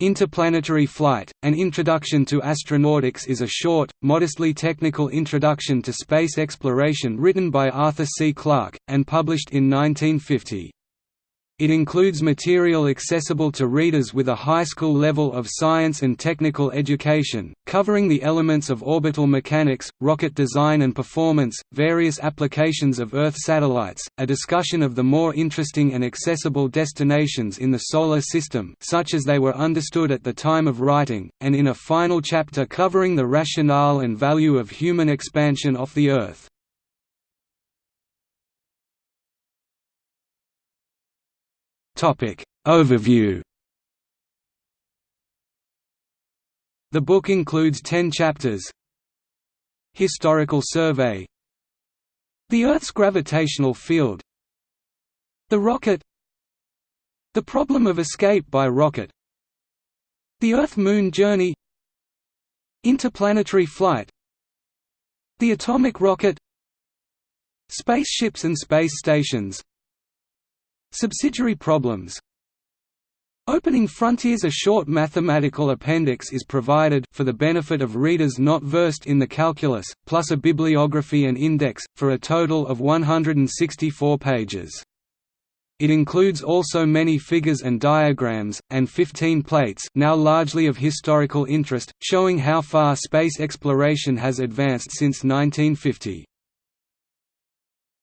Interplanetary Flight, An Introduction to Astronautics is a short, modestly technical introduction to space exploration written by Arthur C. Clarke, and published in 1950. It includes material accessible to readers with a high school level of science and technical education, covering the elements of orbital mechanics, rocket design and performance, various applications of Earth satellites, a discussion of the more interesting and accessible destinations in the Solar System such as they were understood at the time of writing, and in a final chapter covering the rationale and value of human expansion off the Earth. Topic. Overview. The book includes ten chapters. Historical survey. The Earth's gravitational field. The rocket. The problem of escape by rocket. The Earth–Moon journey. Interplanetary flight. The atomic rocket. Spaceships and space stations Subsidiary problems Opening Frontiers A short mathematical appendix is provided for the benefit of readers not versed in the calculus, plus a bibliography and index, for a total of 164 pages. It includes also many figures and diagrams, and 15 plates now largely of historical interest, showing how far space exploration has advanced since 1950.